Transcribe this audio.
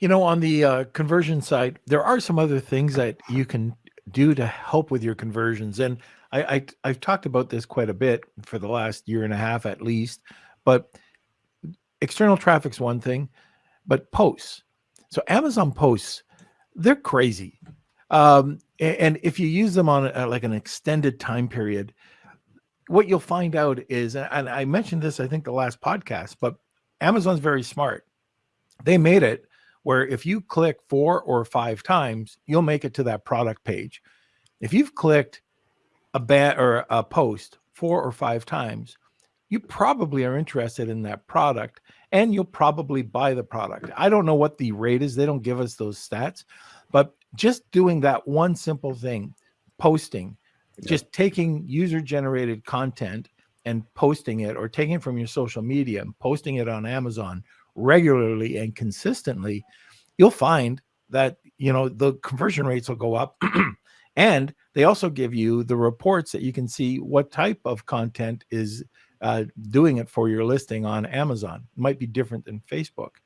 You know, on the uh, conversion side, there are some other things that you can do to help with your conversions. And I, I I've talked about this quite a bit for the last year and a half at least. But external traffic's one thing, but posts. So Amazon posts, they're crazy. Um, and if you use them on a, like an extended time period, what you'll find out is, and I mentioned this, I think the last podcast, but Amazon's very smart. They made it where if you click four or five times, you'll make it to that product page. If you've clicked a bat or a post four or five times, you probably are interested in that product and you'll probably buy the product. I don't know what the rate is. They don't give us those stats, but just doing that one simple thing, posting, yep. just taking user generated content and posting it or taking it from your social media and posting it on Amazon regularly and consistently, you'll find that, you know, the conversion rates will go up. and they also give you the reports that you can see what type of content is uh, doing it for your listing on Amazon. It might be different than Facebook.